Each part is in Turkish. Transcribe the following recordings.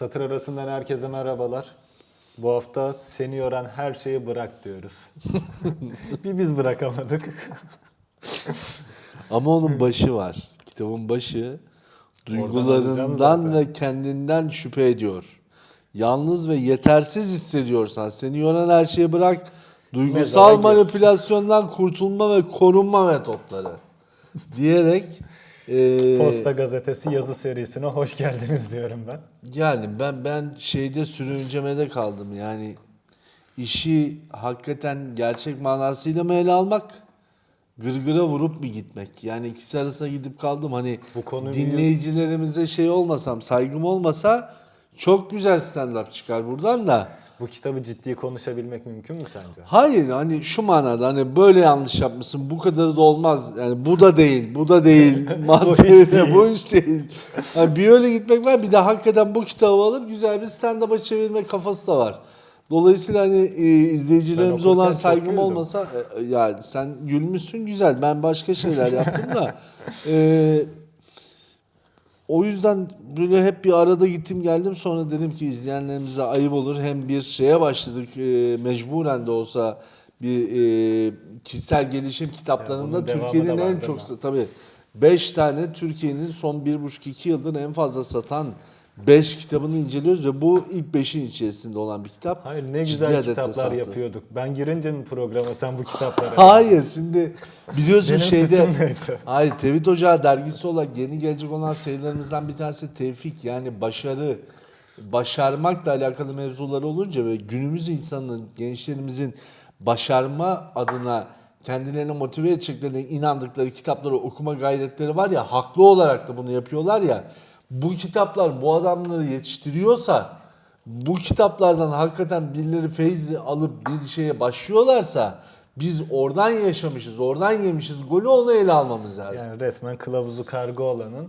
Satır arasından herkese merhabalar. Bu hafta seni yoran her şeyi bırak diyoruz. bir biz bırakamadık. Ama onun başı var. Kitabın başı duygularından ve kendinden şüphe ediyor. Yalnız ve yetersiz hissediyorsan seni yoran her şeyi bırak. Duygusal Mezara manipülasyondan kurtulma ve korunma metotları diyerek e, Posta Gazetesi yazı serisine hoş geldiniz diyorum ben. yani ben ben şeyde sürüncemede kaldım. Yani işi hakikaten gerçek manasıyla mı ele almak? Gırgıra vurup mu gitmek? Yani ikisi arasında gidip kaldım. Hani Bu konuyu- dinleyicilerimize şey olmasam, saygım olmasa çok güzel stand-up çıkar buradan da. Bu kitabı ciddi konuşabilmek mümkün mü sence? Hayır hani şu manada hani böyle yanlış yapmışsın bu kadarı da olmaz. Yani bu da değil, bu da değil. Mantığı hiç değil. bu iş değil. Yani bir öyle gitmek var bir de hakikaten bu kitabı alıp güzel bir stand-up'a çevirme kafası da var. Dolayısıyla hani e, izleyicilerimize olan saygım olmasa e, yani sen gülmüşsün güzel ben başka şeyler yaptım da e, o yüzden böyle hep bir arada gittim geldim sonra dedim ki izleyenlerimize ayıp olur. Hem bir şeye başladık e, mecburen de olsa bir e, kişisel gelişim kitaplarında Türkiye'nin en çok tabii 5 tane Türkiye'nin son 1,5-2 yıldır en fazla satan 5 kitabını inceliyoruz ve bu ilk 5'in içerisinde olan bir kitap. Hayır ne güzel kitaplar sattı. yapıyorduk. Ben girince mi programa sen bu kitapları? Hayır şimdi biliyorsun Benim şeyde? Hayır Tevhid Ocağı dergisi olarak yeni gelecek olan sayılarımızdan bir tanesi tevfik yani başarı başarmakla alakalı mevzuları olunca ve günümüz insanının gençlerimizin başarma adına kendilerini motive edeceklerine inandıkları kitapları okuma gayretleri var ya haklı olarak da bunu yapıyorlar ya bu kitaplar bu adamları yetiştiriyorsa bu kitaplardan hakikaten birileri feyzi alıp bir şeye başlıyorlarsa biz oradan yaşamışız, oradan yemişiz. Golü onu ele almamız lazım. Yani resmen kılavuzu kargo olanın.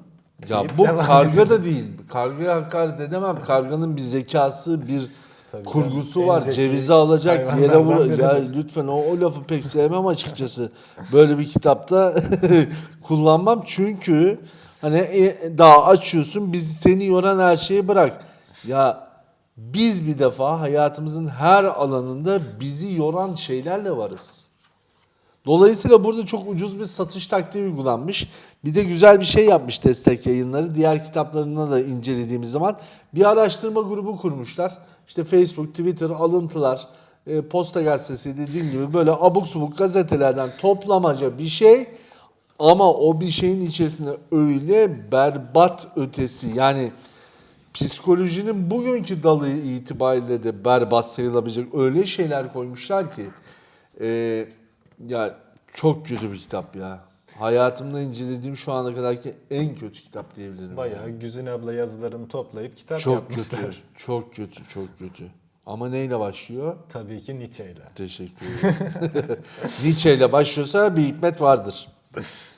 ya bu karga da değil. Kargaya hakaret edemem. Karganın bir zekası, bir Tabii kurgusu canım, var. Cevizi alacak, yere vur. Ya lütfen o, o lafı pek sevmem açıkçası. Böyle bir kitapta kullanmam. Çünkü hani e, daha açıyorsun, biz seni yoran her şeyi bırak. Ya biz bir defa hayatımızın her alanında bizi yoran şeylerle varız. Dolayısıyla burada çok ucuz bir satış taktiği uygulanmış. Bir de güzel bir şey yapmış destek yayınları. Diğer kitaplarını da incelediğimiz zaman bir araştırma grubu kurmuşlar. İşte Facebook, Twitter, alıntılar, e, Posta Gazetesi dediğim gibi böyle abuk subuk gazetelerden toplamaca bir şey. Ama o bir şeyin içerisinde öyle berbat ötesi yani psikolojinin bugünkü dalı itibariyle de berbat sayılabilecek öyle şeyler koymuşlar ki e, ya çok kötü bir kitap ya. Hayatımda incelediğim şu ana kadarki en kötü kitap diyebilirim. Bayağı yani. Güzin abla yazılarını toplayıp kitap çok yapmışlar. kötü. Çok kötü, çok kötü. Ama neyle başlıyor? Tabii ki Nietzsche ile. Teşekkür ederim. Nietzsche ile başlıyorsa bir hikmet vardır.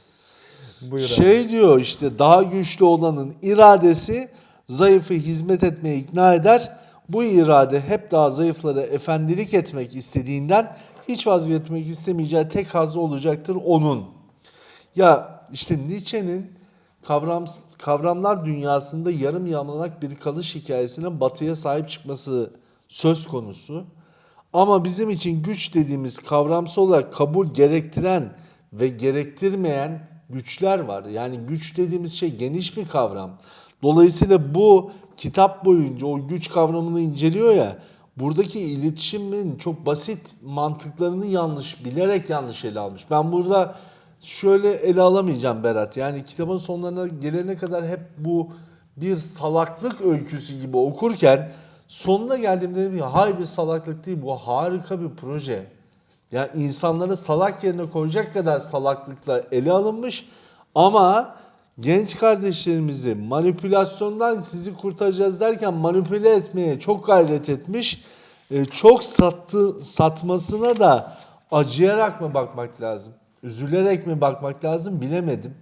Buyur abi. Şey diyor işte daha güçlü olanın iradesi zayıfı hizmet etmeye ikna eder. Bu irade hep daha zayıflara efendilik etmek istediğinden hiç vazgeçmek istemeyeceği tek hazzı olacaktır onun. Ya işte Nietzsche'nin kavram, kavramlar dünyasında yarım yamalak bir kalış hikayesinin batıya sahip çıkması söz konusu. Ama bizim için güç dediğimiz kavramsal olarak kabul gerektiren ve gerektirmeyen güçler var. Yani güç dediğimiz şey geniş bir kavram. Dolayısıyla bu kitap boyunca o güç kavramını inceliyor ya. Buradaki iletişimin çok basit mantıklarını yanlış, bilerek yanlış ele almış. Ben burada şöyle ele alamayacağım Berat. Yani kitabın sonlarına gelene kadar hep bu bir salaklık öyküsü gibi okurken sonuna geldiğimde dedim ya hayır bir salaklık değil bu harika bir proje. Ya insanları salak yerine koyacak kadar salaklıkla ele alınmış ama genç kardeşlerimizi manipülasyondan sizi kurtaracağız derken manipüle etmeye çok gayret etmiş. E, çok sattı satmasına da acıyarak mı bakmak lazım? Üzülerek mi bakmak lazım bilemedim.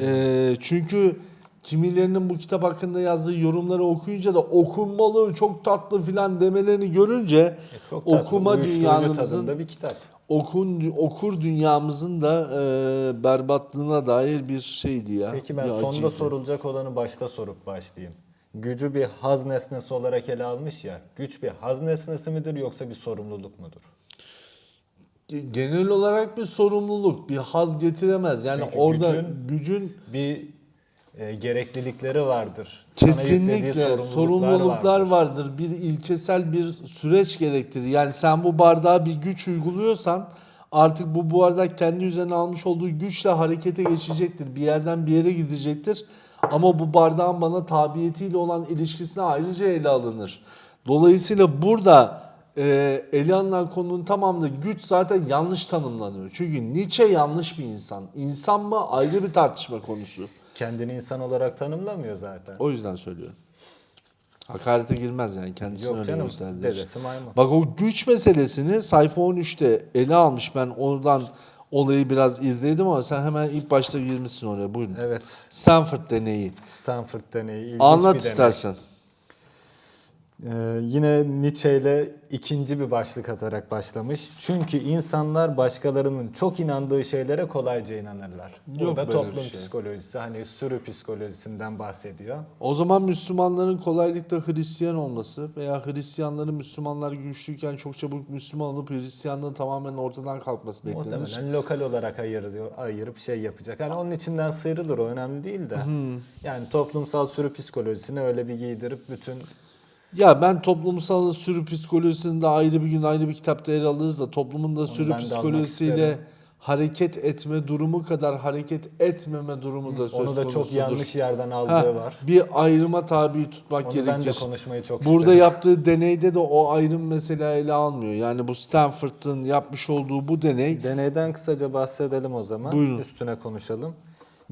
E, çünkü kimilerinin bu kitap hakkında yazdığı yorumları okuyunca da okunmalı çok tatlı filan demelerini görünce E, Çok tatlı, okuma dünyamızın bir kitap. okun okur dünyamızın da e, berbatlığına dair bir şeydi ya. Peki ben sonda acıydı. sorulacak olanı başta sorup başlayayım. gücü bir haz nesnesi olarak ele almış ya. Güç bir haz nesnesi midir yoksa bir sorumluluk mudur? Genel olarak bir sorumluluk, bir haz getiremez. Yani Çünkü orada gücün- gücün Bir e, gereklilikleri vardır. Kesinlikle sorumluluklar vardır. Bir ilkesel bir süreç gerektirir. Yani sen bu bardağa bir güç uyguluyorsan artık bu bardak kendi üzerine almış olduğu güçle harekete geçecektir. Bir yerden bir yere gidecektir. Ama bu bardağın bana tabiyetiyle olan ilişkisine ayrıca ele alınır. Dolayısıyla burada e, ele alınan konunun tamamında güç zaten yanlış tanımlanıyor. Çünkü Nietzsche yanlış bir insan. İnsan mı ayrı bir tartışma konusu. Kendini insan olarak tanımlamıyor zaten. O yüzden söylüyorum. Hakarete girmez yani kendisini Yok öyle canım gösterdiği dedesi maymun. Bak o güç meselesini sayfa 13'te ele almış. Ben oradan olayı biraz izledim ama sen hemen ilk başta girmişsin oraya. Buyurun. Evet Stanford deneyi. Stanford deneyi Anlat bir deney. istersen. Ee, yine Nietzsche ile ikinci bir başlık atarak başlamış. Çünkü insanlar başkalarının çok inandığı şeylere kolayca inanırlar. Yok Burada toplum şey. psikolojisi hani sürü psikolojisinden bahsediyor. O zaman Müslümanların kolaylıkla Hristiyan olması veya Hristiyanların Müslümanlar güçlüyken çok çabuk Müslüman olup Hristiyanlığın tamamen ortadan kalkması beklenir. Muhtemelen lokal olarak ayırıyor, ayırıp şey yapacak. Hani onun içinden sıyrılır o önemli değil de. Yani toplumsal sürü psikolojisini öyle bir giydirip bütün Ya ben toplumsal sürü psikolojisini de ayrı bir gün ayrı bir kitapta yer alırız da toplumun da sürü ben de almak psikolojisiyle isterim. hareket etme durumu kadar hareket etmeme durumu da söz onu da çok yanlış yerden aldığı Ha, var. Bir ayrıma tabi tutmak Onu gerekir. ben de konuşmayı çok Burada isterim. yaptığı deneyde de o ayrım mesela ele almıyor. Yani bu Stanford'ın yapmış olduğu bu deney Deneyden kısaca bahsedelim o zaman. Buyurun. Üstüne konuşalım.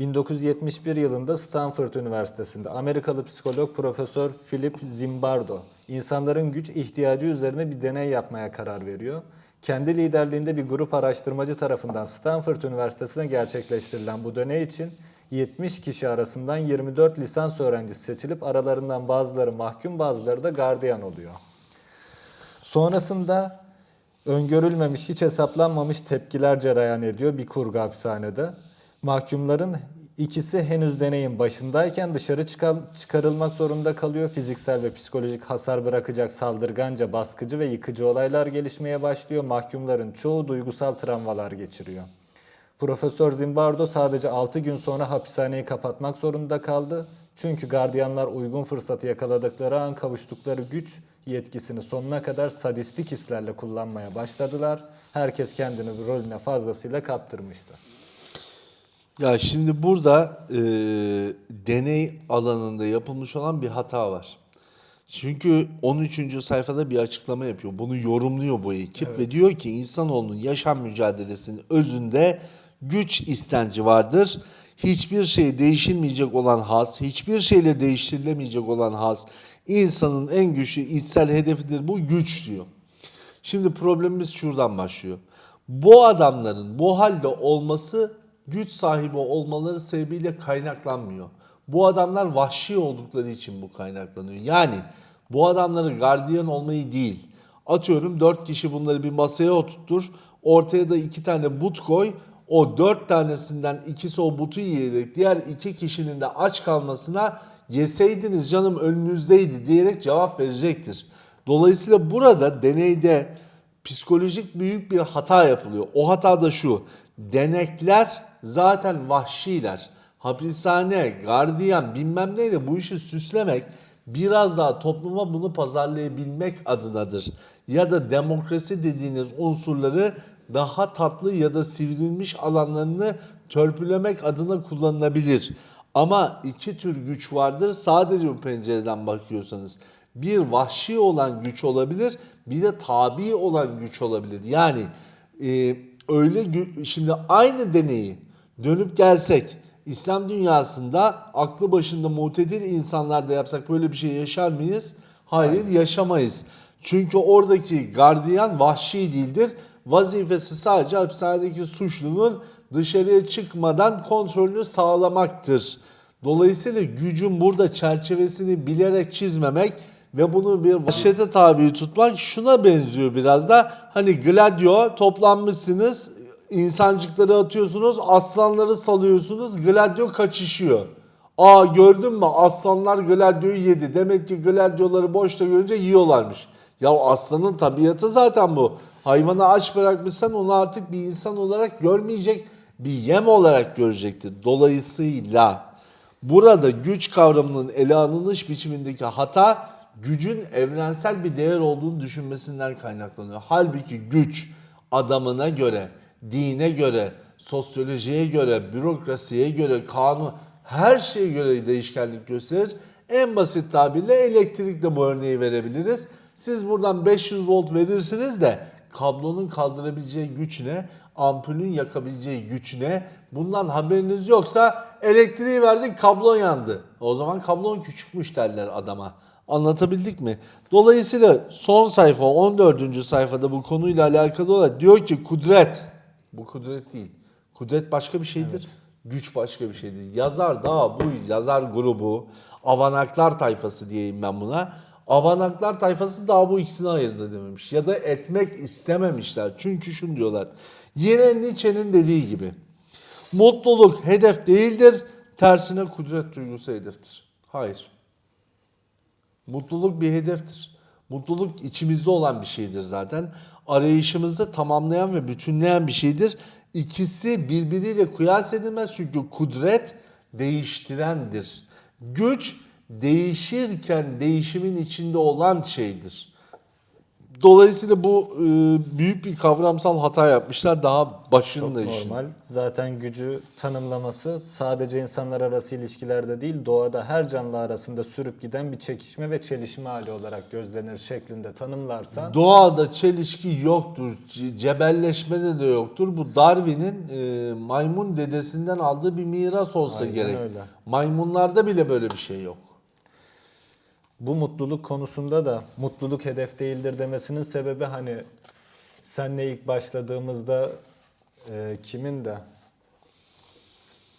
1971 yılında Stanford Üniversitesi'nde Amerikalı psikolog Profesör Philip Zimbardo insanların güç ihtiyacı üzerine bir deney yapmaya karar veriyor. Kendi liderliğinde bir grup araştırmacı tarafından Stanford Üniversitesi'ne gerçekleştirilen bu deney için 70 kişi arasından 24 lisans öğrencisi seçilip aralarından bazıları mahkum bazıları da gardiyan oluyor. Sonrasında öngörülmemiş, hiç hesaplanmamış tepkiler cereyan ediyor bir kurgu hapishanede. Mahkumların ikisi henüz deneyin başındayken dışarı çıkarılmak zorunda kalıyor. Fiziksel ve psikolojik hasar bırakacak saldırganca, baskıcı ve yıkıcı olaylar gelişmeye başlıyor. Mahkumların çoğu duygusal travmalar geçiriyor. Profesör Zimbardo sadece 6 gün sonra hapishaneyi kapatmak zorunda kaldı. Çünkü gardiyanlar uygun fırsatı yakaladıkları an kavuştukları güç yetkisini sonuna kadar sadistik hislerle kullanmaya başladılar. Herkes kendini rolüne fazlasıyla kaptırmıştı. Ya şimdi burada e, deney alanında yapılmış olan bir hata var. Çünkü 13. sayfada bir açıklama yapıyor. Bunu yorumluyor bu ekip ve diyor ki insanoğlunun yaşam mücadelesinin özünde güç istenci vardır. Hiçbir şey değişilmeyecek olan has, hiçbir şeyle değiştirilemeyecek olan has insanın en güçlü içsel hedefidir bu güç diyor. Şimdi problemimiz şuradan başlıyor. Bu adamların bu halde olması güç sahibi olmaları sebebiyle kaynaklanmıyor. Bu adamlar vahşi oldukları için bu kaynaklanıyor. Yani bu adamların gardiyan olmayı değil. Atıyorum dört kişi bunları bir masaya oturtur. Ortaya da iki tane but koy. O dört tanesinden ikisi o butu yiyerek diğer iki kişinin de aç kalmasına yeseydiniz canım önünüzdeydi diyerek cevap verecektir. Dolayısıyla burada deneyde psikolojik büyük bir hata yapılıyor. O hata da şu. Denekler zaten vahşiler. Hapishane, gardiyan bilmem neyle bu işi süslemek biraz daha topluma bunu pazarlayabilmek adınadır. Ya da demokrasi dediğiniz unsurları daha tatlı ya da sivrilmiş alanlarını törpülemek adına kullanılabilir. Ama iki tür güç vardır. Sadece bu pencereden bakıyorsanız. Bir vahşi olan güç olabilir, bir de tabi olan güç olabilir. Yani e, öyle şimdi aynı deneyi dönüp gelsek İslam dünyasında aklı başında mutedil insanlarda yapsak böyle bir şey yaşar mıyız? Hayır yaşamayız. Çünkü oradaki gardiyan vahşi değildir. Vazifesi sadece hapishanedeki suçlunun dışarıya çıkmadan kontrolünü sağlamaktır. Dolayısıyla gücün burada çerçevesini bilerek çizmemek ve bunu bir vahşete tabi tutmak şuna benziyor biraz da. Hani Gladio toplanmışsınız, insancıkları atıyorsunuz, aslanları salıyorsunuz, Gladio kaçışıyor. Aa gördün mü aslanlar Gladio'yu yedi. Demek ki Gladio'ları boşta görünce yiyorlarmış. Ya aslanın tabiatı zaten bu. Hayvanı aç bırakmışsan onu artık bir insan olarak görmeyecek, bir yem olarak görecektir. Dolayısıyla burada güç kavramının ele alınış biçimindeki hata gücün evrensel bir değer olduğunu düşünmesinden kaynaklanıyor. Halbuki güç adamına göre, dine göre, sosyolojiye göre, bürokrasiye göre, kanun her şeye göre değişkenlik gösterir. En basit tabirle elektrikle bu örneği verebiliriz. Siz buradan 500 volt verirsiniz de kablonun kaldırabileceği güç ne? Ampulün yakabileceği güç ne? Bundan haberiniz yoksa elektriği verdik kablo yandı. O zaman kablon küçükmüş derler adama. Anlatabildik mi? Dolayısıyla son sayfa 14. sayfada bu konuyla alakalı olarak diyor ki kudret. Bu kudret değil. Kudret başka bir şeydir. Güç başka bir şeydir. Yazar da bu yazar grubu avanaklar tayfası diyeyim ben buna. Avanaklar tayfası daha bu ikisini ayırt edememiş. Ya da etmek istememişler. Çünkü şunu diyorlar. Yine Nietzsche'nin dediği gibi. Mutluluk hedef değildir. Tersine kudret duygusu hedeftir. Hayır. Mutluluk bir hedeftir. Mutluluk içimizde olan bir şeydir zaten. Arayışımızı tamamlayan ve bütünleyen bir şeydir. İkisi birbiriyle kıyas edilmez çünkü kudret değiştirendir. Güç değişirken değişimin içinde olan şeydir. Dolayısıyla bu e, büyük bir kavramsal hata yapmışlar daha Çok başında işin. normal. Zaten gücü tanımlaması sadece insanlar arası ilişkilerde değil doğada her canlı arasında sürüp giden bir çekişme ve çelişme hali olarak gözlenir şeklinde tanımlarsan Doğada çelişki yoktur. ce- Cebelleşmede de yoktur. Bu Darwin'in e, maymun dedesinden aldığı bir miras olsa Aynen gerek. öyle. Maymunlarda bile böyle bir şey yok. Bu mutluluk konusunda da mutluluk hedef değildir demesinin sebebi hani senle ilk başladığımızda e, kimin de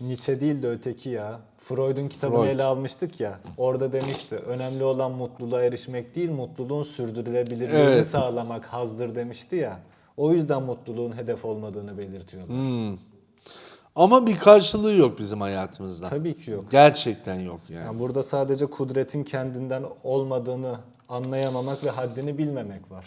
Nietzsche değil de öteki ya. Freud'un kitabını Freud. ele almıştık ya. Orada demişti. Önemli olan mutluluğa erişmek değil, mutluluğun sürdürülebilirliğini Evet. sağlamak hazdır demişti ya. O yüzden mutluluğun hedef olmadığını belirtiyorlar. Hmm. Ama bir karşılığı yok bizim hayatımızda. Tabii ki yok. Gerçekten yok yani. Yani burada sadece kudretin kendinden olmadığını anlayamamak ve haddini bilmemek var.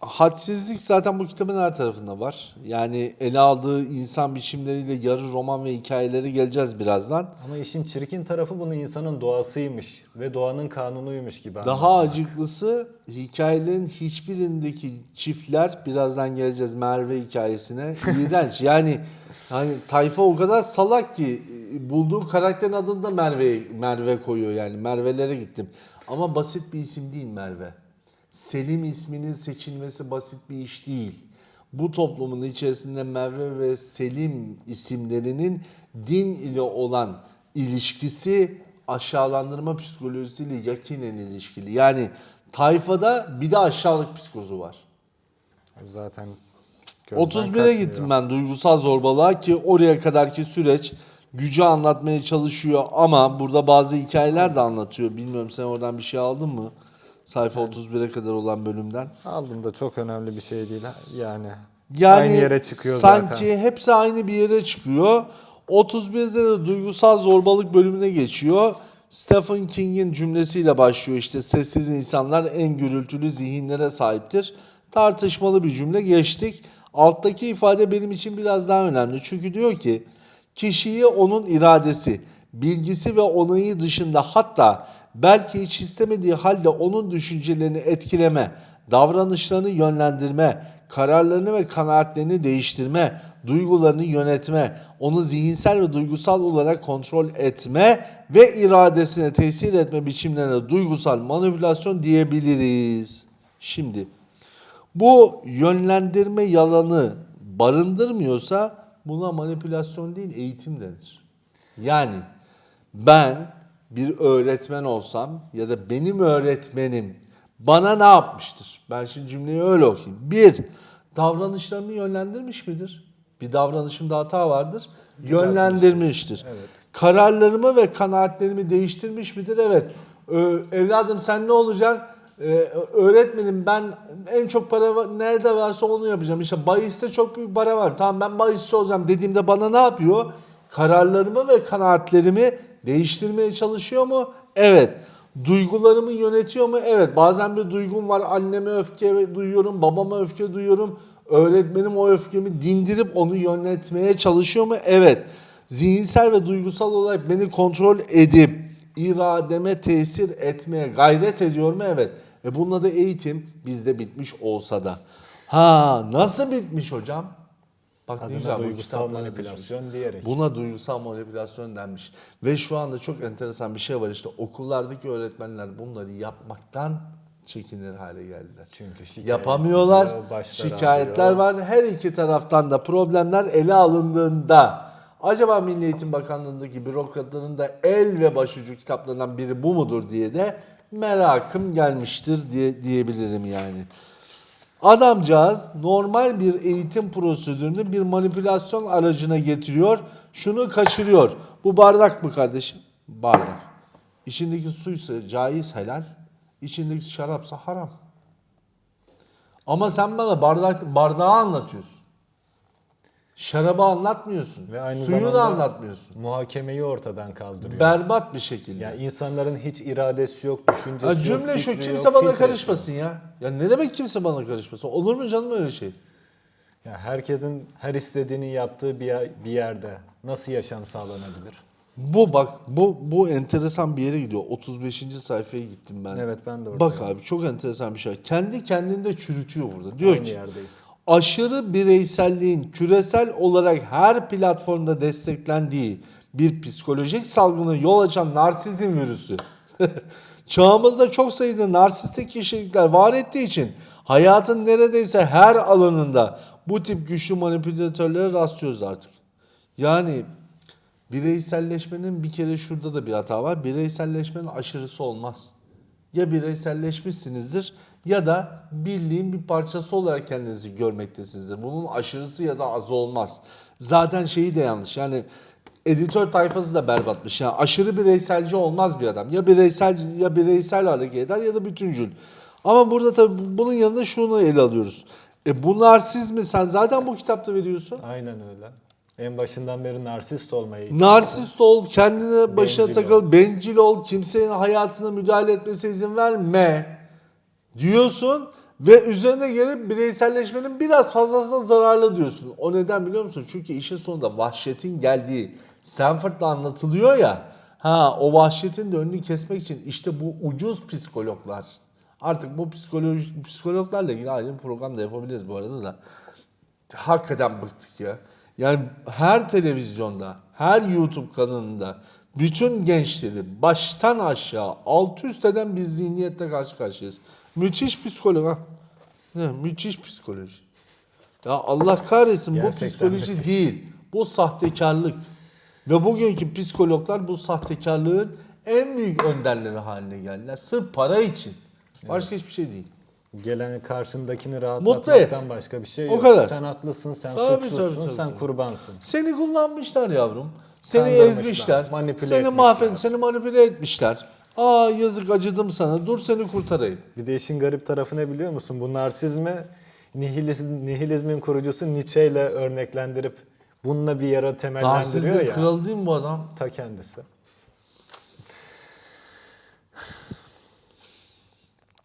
Hadsizlik zaten bu kitabın her tarafında var. Yani ele aldığı insan biçimleriyle yarı roman ve hikayeleri geleceğiz birazdan. Ama işin çirkin tarafı bunu insanın doğasıymış ve doğanın kanunuymuş gibi. Daha anlatmak. acıklısı hikayelerin hiçbirindeki çiftler birazdan geleceğiz Merve hikayesine. İğrenç. yani hani tayfa o kadar salak ki e, bulduğu karakterin adını da Merve Merve koyuyor yani. Merve'lere gittim. Ama basit bir isim değil Merve. Selim isminin seçilmesi basit bir iş değil. Bu toplumun içerisinde Merve ve Selim isimlerinin din ile olan ilişkisi aşağılandırma psikolojisiyle yakinen ilişkili. Yani tayfada bir de aşağılık psikozu var. Zaten gözden 31'e kaçmıyor. gittim ben duygusal zorbalığa ki oraya kadarki süreç gücü anlatmaya çalışıyor ama burada bazı hikayeler de anlatıyor. Bilmiyorum sen oradan bir şey aldın mı? Sayfa 31'e kadar olan bölümden. Aldım da çok önemli bir şey değil yani. Yani Aynı yere çıkıyor sanki zaten. hepsi aynı bir yere çıkıyor. 31'de de duygusal zorbalık bölümüne geçiyor. Stephen King'in cümlesiyle başlıyor işte sessiz insanlar en gürültülü zihinlere sahiptir. Tartışmalı bir cümle geçtik. Alttaki ifade benim için biraz daha önemli. Çünkü diyor ki kişiyi onun iradesi, bilgisi ve onayı dışında hatta belki hiç istemediği halde onun düşüncelerini etkileme, davranışlarını yönlendirme, kararlarını ve kanaatlerini değiştirme, duygularını yönetme, onu zihinsel ve duygusal olarak kontrol etme ve iradesine tesir etme biçimlerine duygusal manipülasyon diyebiliriz. Şimdi bu yönlendirme yalanı barındırmıyorsa buna manipülasyon değil eğitim denir. Yani ben bir öğretmen olsam ya da benim öğretmenim bana ne yapmıştır? Ben şimdi cümleyi öyle okuyayım. Bir, davranışlarımı yönlendirmiş midir? Bir davranışımda hata vardır. Yönlendirmiştir. Evet. Kararlarımı ve kanaatlerimi değiştirmiş midir? Evet. Ee, evladım sen ne olacaksın? Ee, öğretmenim ben en çok para nerede varsa onu yapacağım. İşte bahiste çok büyük para var. Tamam ben bahisçi olacağım dediğimde bana ne yapıyor? Kararlarımı ve kanaatlerimi değiştirmeye çalışıyor mu? Evet. Duygularımı yönetiyor mu? Evet. Bazen bir duygum var. Anneme öfke duyuyorum, babama öfke duyuyorum. Öğretmenim o öfkemi dindirip onu yönetmeye çalışıyor mu? Evet. Zihinsel ve duygusal olarak beni kontrol edip irademe tesir etmeye gayret ediyor mu? Evet. E bununla da eğitim bizde bitmiş olsa da. Ha nasıl bitmiş hocam? Bak Adına güzel duygusal manipülasyon diyerek. Buna duygusal manipülasyon denmiş. Ve şu anda çok enteresan bir şey var işte okullardaki öğretmenler bunları yapmaktan çekinir hale geldiler. Çünkü şikayet Yapamıyorlar. Şikayetler var. Her iki taraftan da problemler ele alındığında acaba Milli Eğitim Bakanlığı'ndaki bürokratların da el ve başucu kitaplarından biri bu mudur diye de merakım gelmiştir diye diyebilirim yani. Adamcağız normal bir eğitim prosedürünü bir manipülasyon aracına getiriyor. Şunu kaçırıyor. Bu bardak mı kardeşim? Bardak. İçindeki suysa caiz helal. içindeki şarapsa haram. Ama sen bana bardak bardağı anlatıyorsun. Şarabı anlatmıyorsun. Ve aynı Suyu da anlatmıyorsun. Muhakemeyi ortadan kaldırıyor. Berbat bir şekilde. yani insanların hiç iradesi yok, düşüncesi Ha, yok, cümle şu fikri kimse yok, bana filtresi karışmasın ya. Ya ne demek kimse bana karışmasın? Olur mu canım öyle şey? yok. Ya herkesin her istediğini yaptığı bir, yer- bir yerde nasıl yaşam sağlanabilir? Bu bak bu bu enteresan bir yere gidiyor. 35. sayfaya gittim ben. Evet, ben de oradayım. Bak abi çok enteresan bir şey. Kendi kendinde çürütüyor burada. Diyor Aynı ki yerdeyiz. Aşırı bireyselliğin küresel olarak her platformda desteklendiği bir psikolojik salgına yol açan narsizm virüsü. Çağımızda çok sayıda narsistik kişilikler var ettiği için hayatın neredeyse her alanında bu tip güçlü manipülatörlere rastlıyoruz artık. Yani bireyselleşmenin bir kere şurada da bir hata var. Bireyselleşmenin aşırısı olmaz. Ya bireyselleşmişsinizdir ya da birliğin bir parçası olarak kendinizi görmektesinizdir. Bunun aşırısı ya da azı olmaz. Zaten şeyi de yanlış. Yani editör tayfası da berbatmış. Yani aşırı bireyselci olmaz bir adam. Ya bireysel ya bireysel hareket eder ya da bütüncül. Ama burada tabii bunun yanında şunu ele alıyoruz. E bu narsizmi sen zaten bu kitapta veriyorsun. Aynen öyle. En başından beri narsist olmayı Narsist ol, kendine başına Bencil takıl, bencil ol, kimsenin hayatına müdahale etmesine izin verme diyorsun ve üzerine gelip bireyselleşmenin biraz fazlasına zararlı diyorsun. O neden biliyor musun? Çünkü işin sonunda vahşetin geldiği Stanford'da anlatılıyor ya. Ha o vahşetin de önünü kesmek için işte bu ucuz psikologlar. Artık bu psikoloji, psikologlarla ilgili ayrı program da yapabiliriz bu arada da. Hakikaten bıktık ya. Yani her televizyonda, her YouTube kanalında bütün gençleri baştan aşağı alt üst eden bir zihniyette karşı karşıyayız. Müthiş psikolog ha. Ne, müthiş psikoloji. Ya Allah kahretsin Gerçekten bu psikoloji müthiş. değil. Bu sahtekarlık. Ve bugünkü psikologlar bu sahtekarlığın en büyük önderleri haline geldiler. Sırf para için. Başka hiçbir şey değil. Gelen karşındakini rahatlatmaktan başka bir şey O yok. kadar. Sen haklısın, sen Tabii, suçlusun, tabii, tabii, sen kurbansın. Seni kullanmışlar yavrum. Seni ezmişler. manipüle seni mahvet, seni manipüle etmişler. Aa yazık acıdım sana. Dur seni kurtarayım. Bir de işin garip tarafı ne biliyor musun? Bu narsizmi nihilizm, nihilizmin kurucusu Nietzsche ile örneklendirip bununla bir yere temellendiriyor Narsizmin ya. kralı değil mi bu adam? Ta kendisi.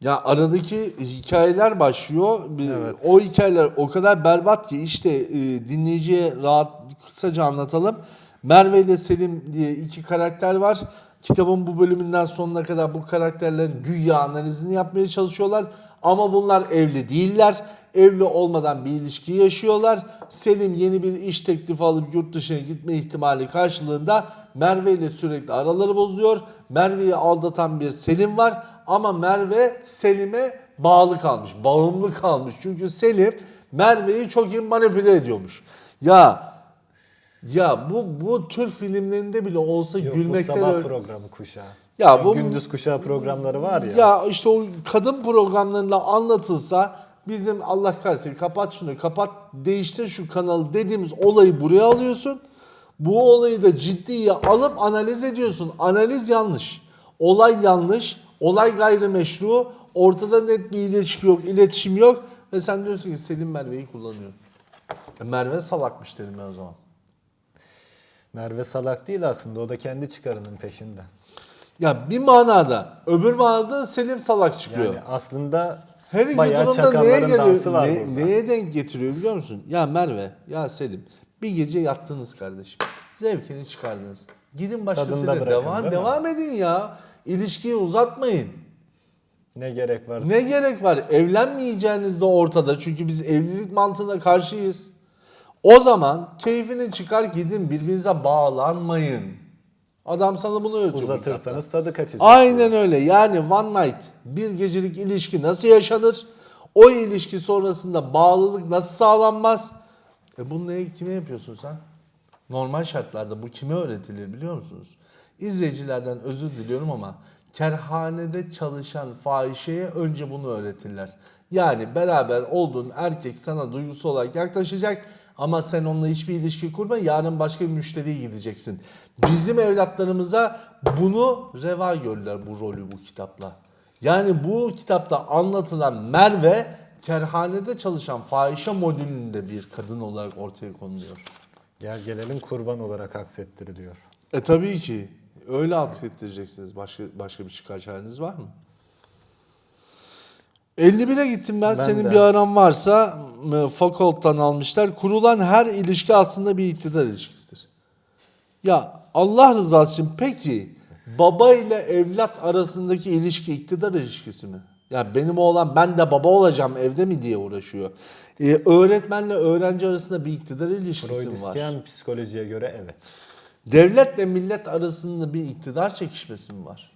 Ya aradaki hikayeler başlıyor. Evet. O hikayeler o kadar berbat ki işte e, dinleyiciye rahat kısaca anlatalım. Merve ile Selim diye iki karakter var. Kitabın bu bölümünden sonuna kadar bu karakterlerin güya analizini yapmaya çalışıyorlar. Ama bunlar evli değiller. Evli olmadan bir ilişki yaşıyorlar. Selim yeni bir iş teklifi alıp yurt dışına gitme ihtimali karşılığında Merve ile sürekli araları bozuyor. Merve'yi aldatan bir Selim var ama Merve Selim'e bağlı kalmış, bağımlı kalmış. Çünkü Selim Merve'yi çok iyi manipüle ediyormuş. Ya ya bu bu tür filmlerinde bile olsa Yok, bu gülmekten sabah öl- programı kuşağı. Ya bu- gündüz kuşağı programları var ya. Ya işte o kadın programlarında anlatılsa bizim Allah kahretsin kapat şunu kapat değiştir şu kanalı dediğimiz olayı buraya alıyorsun. Bu olayı da ciddiye alıp analiz ediyorsun. Analiz yanlış. Olay yanlış. Olay gayrimeşru. Ortada net bir ilişki yok, iletişim yok. Ve sen diyorsun ki Selim Merve'yi kullanıyor. E Merve salakmış dedim ben o zaman. Merve salak değil aslında. O da kendi çıkarının peşinde. Ya bir manada, öbür manada Selim salak çıkıyor. Yani aslında Her iki bayağı durumda neye geliyor? var ne- burada. neye denk getiriyor biliyor musun? Ya Merve, ya Selim bir gece yattınız kardeşim. Zevkini çıkardınız. Gidin başkasıyla bırakın, devam, devam edin ya. İlişkiyi uzatmayın. Ne gerek var? Ne gerek var? Evlenmeyeceğiniz de ortada. Çünkü biz evlilik mantığına karşıyız. O zaman keyfini çıkar gidin birbirinize bağlanmayın. Adam sana bunu öğretiyor. Uzatırsanız tadı kaçacak. Aynen öyle. Yani one night bir gecelik ilişki nasıl yaşanır? O ilişki sonrasında bağlılık nasıl sağlanmaz? E bunu neye, kime yapıyorsun sen? Normal şartlarda bu kime öğretilir biliyor musunuz? İzleyicilerden özür diliyorum ama kerhanede çalışan fahişeye önce bunu öğretirler. Yani beraber olduğun erkek sana duygusal olarak yaklaşacak ama sen onunla hiçbir ilişki kurma yarın başka bir müşteriye gideceksin. Bizim evlatlarımıza bunu reva gördüler bu rolü bu kitapla. Yani bu kitapta anlatılan Merve kerhanede çalışan fahişe modülünde bir kadın olarak ortaya konuluyor. Gel gelelim kurban olarak aksettiriliyor. E tabii ki. Öyle atfettireceksiniz. Başka başka bir çıkar var mı? 51'e gittim ben. Ben Senin de. bir aran varsa Foucault'tan almışlar. Kurulan her ilişki aslında bir iktidar ilişkisidir. Ya Allah rızası için peki baba ile evlat arasındaki ilişki iktidar ilişkisi mi? Ya benim oğlan ben de baba olacağım evde mi diye uğraşıyor. Ee, öğretmenle öğrenci arasında bir iktidar ilişkisi Freud mi var? psikolojiye göre evet. Devletle millet arasında bir iktidar çekişmesi mi var?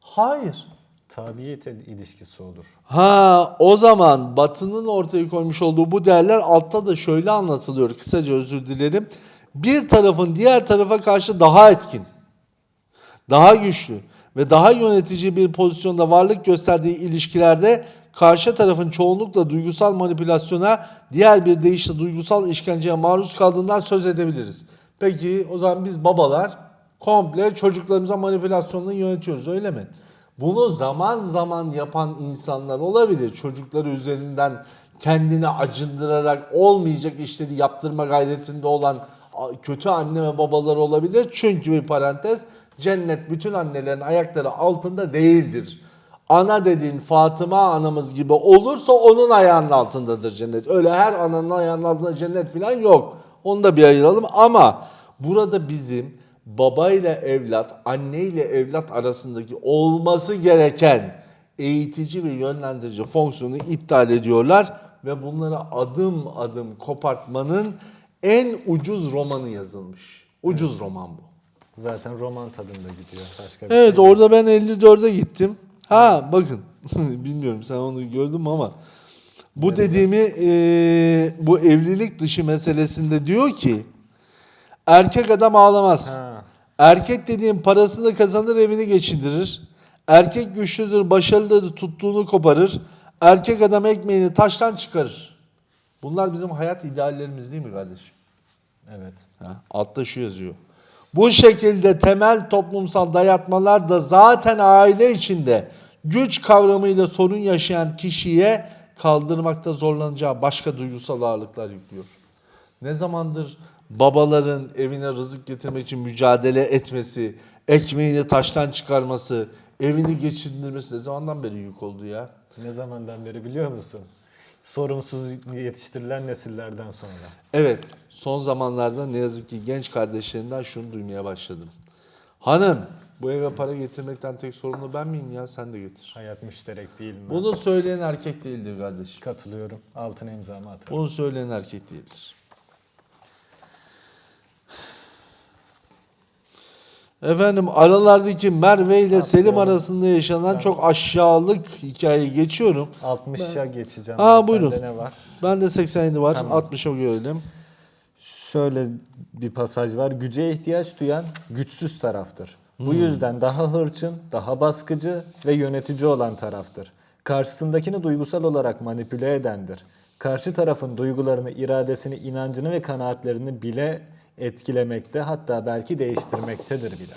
Hayır. Tabiyet ilişkisi olur. Ha o zaman Batı'nın ortaya koymuş olduğu bu değerler altta da şöyle anlatılıyor. Kısaca özür dilerim. Bir tarafın diğer tarafa karşı daha etkin, daha güçlü ve daha yönetici bir pozisyonda varlık gösterdiği ilişkilerde karşı tarafın çoğunlukla duygusal manipülasyona, diğer bir deyişle duygusal işkenceye maruz kaldığından söz edebiliriz. Peki o zaman biz babalar komple çocuklarımıza manipülasyonla yönetiyoruz öyle mi? Bunu zaman zaman yapan insanlar olabilir. Çocukları üzerinden kendini acındırarak olmayacak işleri yaptırma gayretinde olan kötü anne ve babalar olabilir. Çünkü bir parantez cennet bütün annelerin ayakları altında değildir. Ana dediğin Fatıma anamız gibi olursa onun ayağının altındadır cennet. Öyle her ananın ayağının altında cennet falan yok. Onu da bir ayıralım ama burada bizim baba ile evlat, anne ile evlat arasındaki olması gereken eğitici ve yönlendirici fonksiyonu iptal ediyorlar ve bunlara adım adım kopartmanın en ucuz romanı yazılmış. Ucuz roman bu. Zaten roman tadında gidiyor. Başka bir Evet şey orada ben 54'e gittim. Ha bakın bilmiyorum sen onu gördün mü ama bu dediğimi eee, bu evlilik dışı meselesinde diyor ki erkek adam ağlamaz. Ha. Erkek dediğin parasını kazanır evini geçindirir. Erkek güçlüdür başarılıdır tuttuğunu koparır. Erkek adam ekmeğini taştan çıkarır. Bunlar bizim hayat ideallerimiz değil mi kardeşim? Evet. Ha, altta şu yazıyor. Bu şekilde temel toplumsal dayatmalar da zaten aile içinde güç kavramıyla sorun yaşayan kişiye kaldırmakta zorlanacağı başka duygusal ağırlıklar yüklüyor. Ne zamandır babaların evine rızık getirmek için mücadele etmesi, ekmeğini taştan çıkarması, evini geçindirmesi ne zamandan beri yük oldu ya? Ne zamandan beri biliyor musun? Sorumsuz yetiştirilen nesillerden sonra. Evet, son zamanlarda ne yazık ki genç kardeşlerimden şunu duymaya başladım. Hanım, bu eve para getirmekten tek sorumlu ben miyim ya? Sen de getir. Hayat müşterek değil mi? Bunu söyleyen erkek değildir kardeşim. Katılıyorum. Altına imzamı atarım. Bunu söyleyen erkek değildir. Efendim aralardaki Merve ile Selim arasında yaşanan çok aşağılık hikayeyi geçiyorum. 60'a geçeceğim. Aa, Sende buyurun. ne var? Ben de 87 var. Tamam. 60'a görelim. Şöyle bir pasaj var. Güce ihtiyaç duyan güçsüz taraftır. Bu yüzden daha hırçın, daha baskıcı ve yönetici olan taraftır. Karşısındakini duygusal olarak manipüle edendir. Karşı tarafın duygularını, iradesini, inancını ve kanaatlerini bile etkilemekte hatta belki değiştirmektedir bile.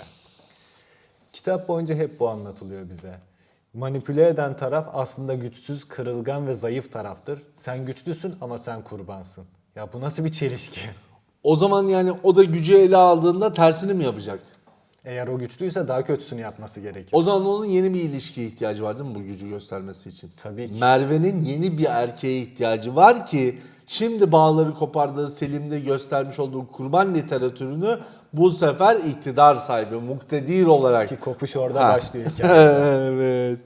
Kitap boyunca hep bu anlatılıyor bize. Manipüle eden taraf aslında güçsüz, kırılgan ve zayıf taraftır. Sen güçlüsün ama sen kurbansın. Ya bu nasıl bir çelişki? O zaman yani o da gücü ele aldığında tersini mi yapacak? Eğer o güçlüyse daha kötüsünü yapması gerekir. O zaman onun yeni bir ilişkiye ihtiyacı var değil mi bu gücü göstermesi için? Tabii ki. Merve'nin yeni bir erkeğe ihtiyacı var ki şimdi bağları kopardığı Selim'de göstermiş olduğu kurban literatürünü bu sefer iktidar sahibi, muktedir olarak Ki kopuş orada Ha. başlıyor hikaye. evet.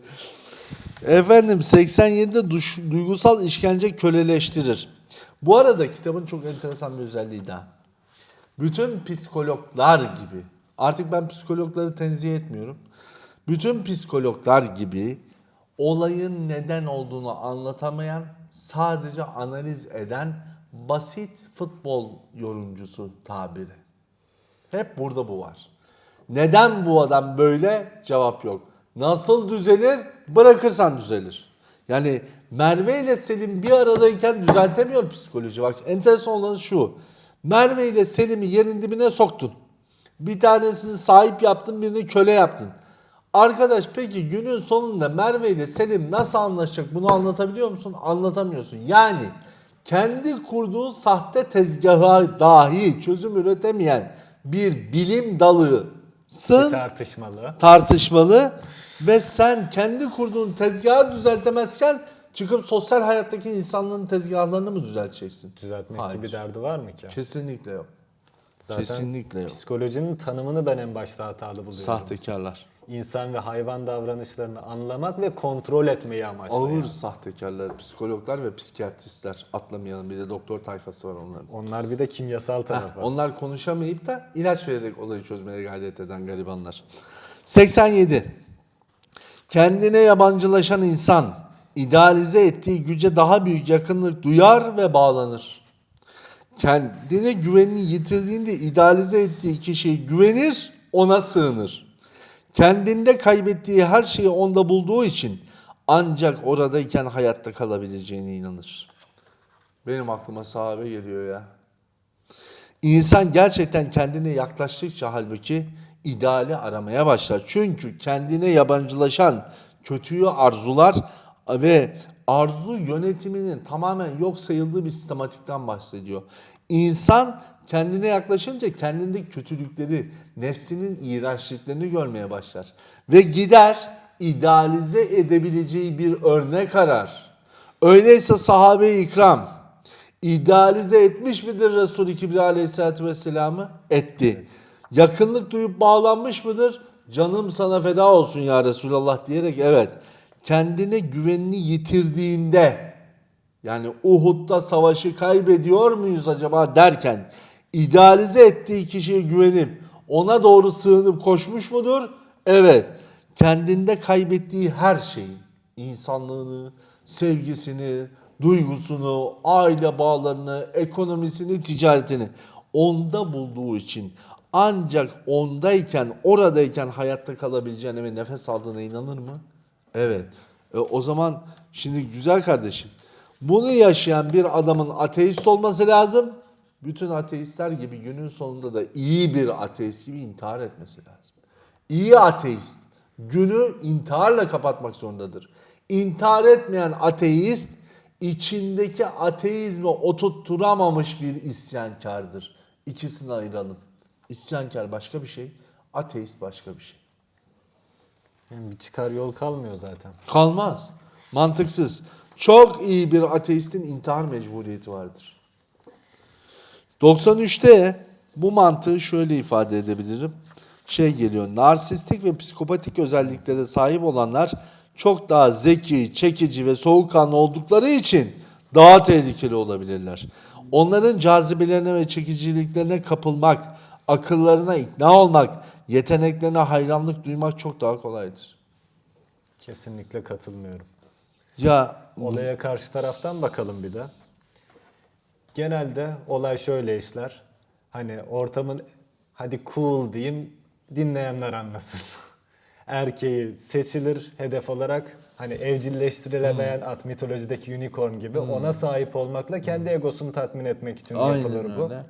Efendim 87'de duş, duygusal işkence köleleştirir. Bu arada kitabın çok enteresan bir özelliği daha. Bütün psikologlar gibi, artık ben psikologları tenzih etmiyorum. Bütün psikologlar gibi olayın neden olduğunu anlatamayan, sadece analiz eden basit futbol yorumcusu tabiri. Hep burada bu var. Neden bu adam böyle? Cevap yok. Nasıl düzelir? Bırakırsan düzelir. Yani Merve ile Selim bir aradayken düzeltemiyor psikoloji. Bak enteresan olan şu. Merve ile Selim'i yerin dibine soktun. Bir tanesini sahip yaptın, birini köle yaptın. Arkadaş peki günün sonunda Merve ile Selim nasıl anlaşacak bunu anlatabiliyor musun? Anlatamıyorsun. Yani kendi kurduğun sahte tezgaha dahi çözüm üretemeyen bir bilim dalısın Tartışmalı. tartışmalı ve sen kendi kurduğun tezgahı düzeltemezken çıkıp sosyal hayattaki insanların tezgahlarını mı düzelteceksin? Düzeltmek Hayır. gibi derdi var mı ki? Kesinlikle yok. Zaten Kesinlikle yok. Psikolojinin tanımını ben en başta hatalı buluyorum. Sahtekarlar. İnsan ve hayvan davranışlarını anlamak ve kontrol etmeyi amaçlayan. Ağır sahtekarlar, psikologlar ve psikiyatristler. Atlamayalım bir de doktor tayfası var onların. Onlar bir de kimyasal Heh, tarafı. onlar konuşamayıp da ilaç vererek olayı çözmeye gayret eden garibanlar. 87. Kendine yabancılaşan insan idealize ettiği güce daha büyük yakınlık duyar ve bağlanır. Kendine güvenini yitirdiğinde idealize ettiği kişiye güvenir, ona sığınır. Kendinde kaybettiği her şeyi onda bulduğu için ancak oradayken hayatta kalabileceğine inanır. Benim aklıma sahabe geliyor ya. İnsan gerçekten kendine yaklaştıkça halbuki ideali aramaya başlar. Çünkü kendine yabancılaşan kötüyü arzular ve arzu yönetiminin tamamen yok sayıldığı bir sistematikten bahsediyor. İnsan kendine yaklaşınca kendindeki kötülükleri, nefsinin iğrençliklerini görmeye başlar. Ve gider idealize edebileceği bir örnek arar. Öyleyse sahabe-i ikram İdealize etmiş midir Resul-i Kibri Aleyhisselatü Vesselam'ı? Etti. Yakınlık duyup bağlanmış mıdır? Canım sana feda olsun ya Resulallah diyerek evet. Kendine güvenini yitirdiğinde yani Uhud'da savaşı kaybediyor muyuz acaba derken idealize ettiği kişiye güvenip ona doğru sığınıp koşmuş mudur? Evet. Kendinde kaybettiği her şeyi, insanlığını, sevgisini, duygusunu, aile bağlarını, ekonomisini, ticaretini onda bulduğu için ancak ondayken, oradayken hayatta kalabileceğine ve nefes aldığına inanır mı? Evet. E, o zaman şimdi güzel kardeşim bunu yaşayan bir adamın ateist olması lazım. Bütün ateistler gibi günün sonunda da iyi bir ateist gibi intihar etmesi lazım. İyi ateist günü intiharla kapatmak zorundadır. İntihar etmeyen ateist içindeki ateizmi oturtturamamış bir isyankardır. İkisini ayıralım. İsyankar başka bir şey, ateist başka bir şey. Yani bir çıkar yol kalmıyor zaten. Kalmaz. Mantıksız. Çok iyi bir ateistin intihar mecburiyeti vardır. 93'te bu mantığı şöyle ifade edebilirim. Şey geliyor. Narsistik ve psikopatik özelliklere sahip olanlar çok daha zeki, çekici ve soğukkanlı oldukları için daha tehlikeli olabilirler. Onların cazibelerine ve çekiciliklerine kapılmak, akıllarına ikna olmak, yeteneklerine hayranlık duymak çok daha kolaydır. Kesinlikle katılmıyorum. Ya Olaya karşı taraftan bakalım bir de. Genelde olay şöyle işler. Hani ortamın hadi cool diyeyim dinleyenler anlasın. Erkeği seçilir hedef olarak hani evcilleştirilemeyen at mitolojideki unicorn gibi ona sahip olmakla kendi egosunu tatmin etmek için Aynen yapılır bu. öyle.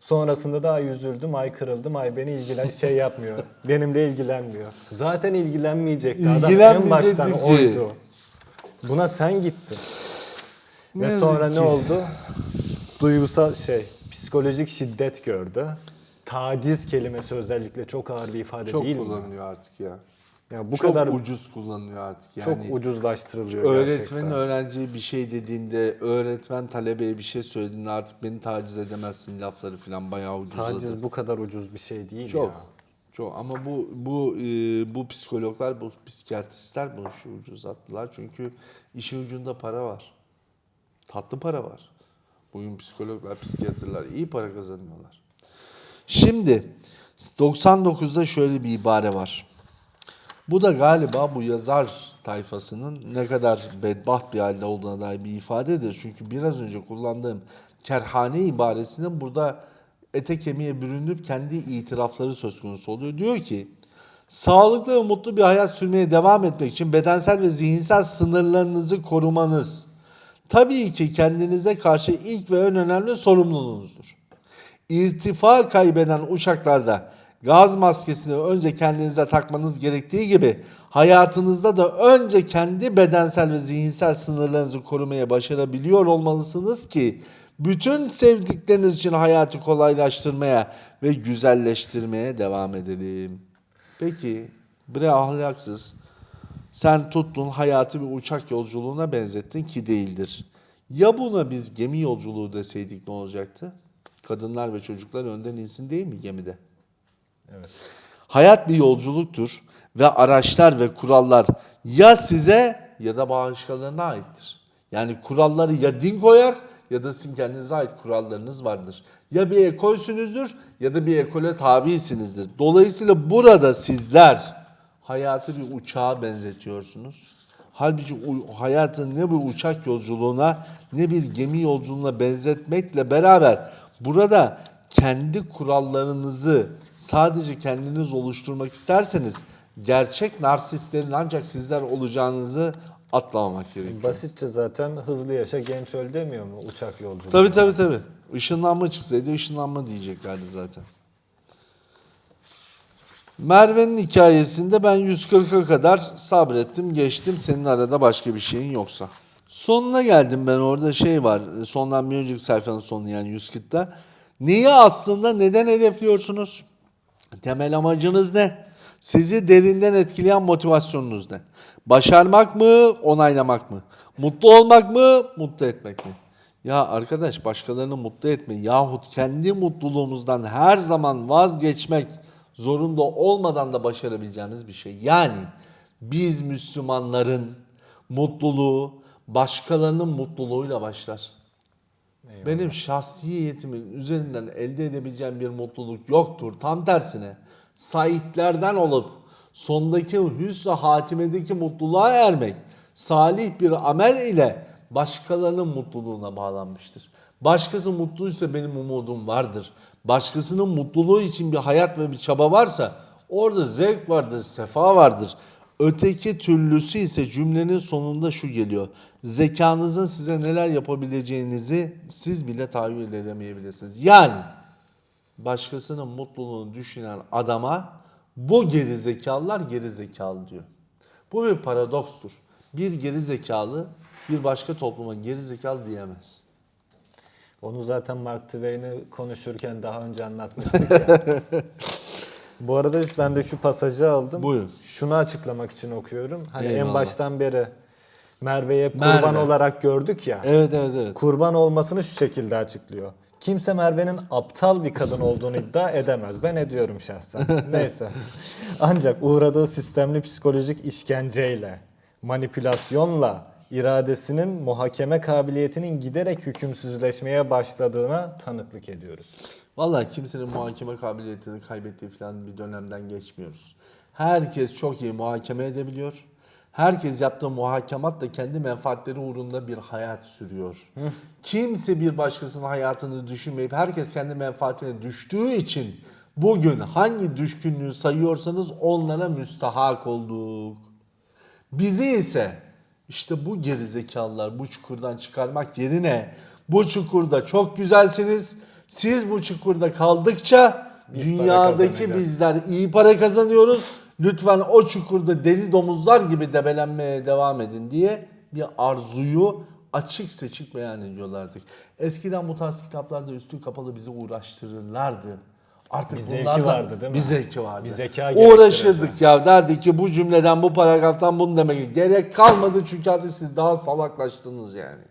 Sonrasında da ay üzüldüm, ay kırıldım, ay beni ilgilen şey yapmıyor. benimle ilgilenmiyor. Zaten ilgilenmeyecekti. Adam en baştan oydu. Buna sen gittin. Ne Ve sonra ki. ne oldu? Duygusal şey, psikolojik şiddet gördü. Taciz kelimesi özellikle çok ağır bir ifade Çok değil mi? kullanılıyor artık ya. Ya bu çok kadar ucuz kullanılıyor artık. çok Yani ucuzlaştırılıyor öğretmenin gerçekten. öğrenciye bir şey dediğinde, öğretmen talebeye bir şey söylediğinde artık beni taciz edemezsin lafları falan bayağı ucuzladı. Taciz bu kadar ucuz bir şey değil Çok. ya. Çok ama bu bu e, bu psikologlar, bu psikiyatristler bu işi ucuzlattılar. Çünkü işin ucunda para var. Tatlı para var. Bugün psikologlar, psikiyatrlar iyi para kazanıyorlar. Şimdi 99'da şöyle bir ibare var. Bu da galiba bu yazar tayfasının ne kadar bedbaht bir halde olduğuna dair bir ifadedir. Çünkü biraz önce kullandığım kerhane ibaresinin burada ete kemiğe bürünüp kendi itirafları söz konusu oluyor. Diyor ki sağlıklı ve mutlu bir hayat sürmeye devam etmek için bedensel ve zihinsel sınırlarınızı korumanız tabii ki kendinize karşı ilk ve en önemli sorumluluğunuzdur. İrtifa kaybeden uçaklarda gaz maskesini önce kendinize takmanız gerektiği gibi hayatınızda da önce kendi bedensel ve zihinsel sınırlarınızı korumaya başarabiliyor olmalısınız ki bütün sevdikleriniz için hayatı kolaylaştırmaya ve güzelleştirmeye devam edelim. Peki bre ahlaksız sen tuttun hayatı bir uçak yolculuğuna benzettin ki değildir. Ya buna biz gemi yolculuğu deseydik ne olacaktı? Kadınlar ve çocuklar önden insin değil mi gemide? Evet. Hayat bir yolculuktur ve araçlar ve kurallar ya size ya da başkalarına aittir. Yani kuralları ya din koyar ya da sizin kendinize ait kurallarınız vardır. Ya bir ekolsünüzdür ya da bir ekole tabisinizdir. Dolayısıyla burada sizler hayatı bir uçağa benzetiyorsunuz. Halbuki hayatı ne bir uçak yolculuğuna ne bir gemi yolculuğuna benzetmekle beraber burada kendi kurallarınızı sadece kendiniz oluşturmak isterseniz gerçek narsistlerin ancak sizler olacağınızı atlamamak gerekiyor. Basitçe zaten hızlı yaşa genç öl demiyor mu uçak yolculuğu? Tabii tabii tabii. Işınlanma çıksaydı ışınlanma diyeceklerdi zaten. Merve'nin hikayesinde ben 140'a kadar sabrettim, geçtim. Senin arada başka bir şeyin yoksa. Sonuna geldim ben orada şey var. Sondan bir önceki sayfanın sonu yani 140'ta. Neyi aslında neden hedefliyorsunuz? Temel amacınız ne? Sizi derinden etkileyen motivasyonunuz ne? Başarmak mı, onaylamak mı? Mutlu olmak mı, mutlu etmek mi? Ya arkadaş başkalarını mutlu etme yahut kendi mutluluğumuzdan her zaman vazgeçmek zorunda olmadan da başarabileceğimiz bir şey. Yani biz Müslümanların mutluluğu başkalarının mutluluğuyla başlar. Benim şahsiyetimin üzerinden elde edebileceğim bir mutluluk yoktur. Tam tersine saitlerden olup sondaki hüsnü hatimedeki mutluluğa ermek salih bir amel ile başkalarının mutluluğuna bağlanmıştır. Başkası mutluysa benim umudum vardır. Başkasının mutluluğu için bir hayat ve bir çaba varsa orada zevk vardır, sefa vardır. Öteki türlüsü ise cümlenin sonunda şu geliyor. Zekanızın size neler yapabileceğinizi siz bile tahayyül edemeyebilirsiniz. Yani başkasının mutluluğunu düşünen adama bu geri zekalılar geri zekalı diyor. Bu bir paradokstur. Bir geri zekalı bir başka topluma geri zekalı diyemez. Onu zaten Mark Twain'i konuşurken daha önce anlatmıştık ya. Bu arada ben de şu pasajı aldım. Buyurun. Şunu açıklamak için okuyorum. Hani en Eyvallah. baştan beri Merve'ye Merve. kurban olarak gördük ya. Evet evet evet. Kurban olmasını şu şekilde açıklıyor. Kimse Merve'nin aptal bir kadın olduğunu iddia edemez. Ben ediyorum şahsen. Neyse. Ancak uğradığı sistemli psikolojik işkenceyle, manipülasyonla iradesinin muhakeme kabiliyetinin giderek hükümsüzleşmeye başladığına tanıklık ediyoruz. Vallahi kimsenin muhakeme kabiliyetini kaybettiği falan bir dönemden geçmiyoruz. Herkes çok iyi muhakeme edebiliyor. Herkes yaptığı muhakematla kendi menfaatleri uğrunda bir hayat sürüyor. Kimse bir başkasının hayatını düşünmeyip herkes kendi menfaatine düştüğü için bugün hangi düşkünlüğü sayıyorsanız onlara müstahak olduk. Bizi ise işte bu gerizekalılar bu çukurdan çıkarmak yerine bu çukurda çok güzelsiniz. Siz bu çukurda kaldıkça Biz dünyadaki bizler iyi para kazanıyoruz. Lütfen o çukurda deli domuzlar gibi debelenmeye devam edin diye bir arzuyu açık seçik beyan ediyorlardı. Eskiden bu tarz kitaplarda üstü kapalı bizi uğraştırırlardı. Artık Bir zevki vardı değil mi? Bir zevki vardı. Bir zeka Uğraşırdık ya derdi ki bu cümleden bu paragraftan bunu demek gerek kalmadı çünkü artık siz daha salaklaştınız yani.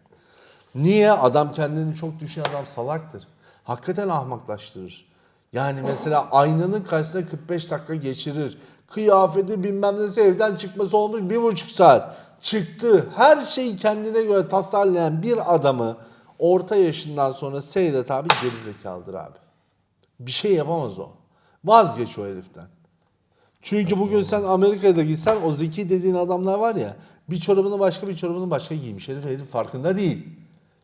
Niye? Adam kendini çok düşünen adam salaktır. Hakikaten ahmaklaştırır. Yani mesela aynanın karşısına 45 dakika geçirir. Kıyafeti bilmem nesi evden çıkması olmuş bir buçuk saat. Çıktı. Her şeyi kendine göre tasarlayan bir adamı orta yaşından sonra seyret abi gerizekalıdır abi. Bir şey yapamaz o. Vazgeç o heriften. Çünkü bugün sen Amerika'da gitsen o zeki dediğin adamlar var ya bir çorabını başka bir çorabını başka giymiş. Herif, herif farkında değil.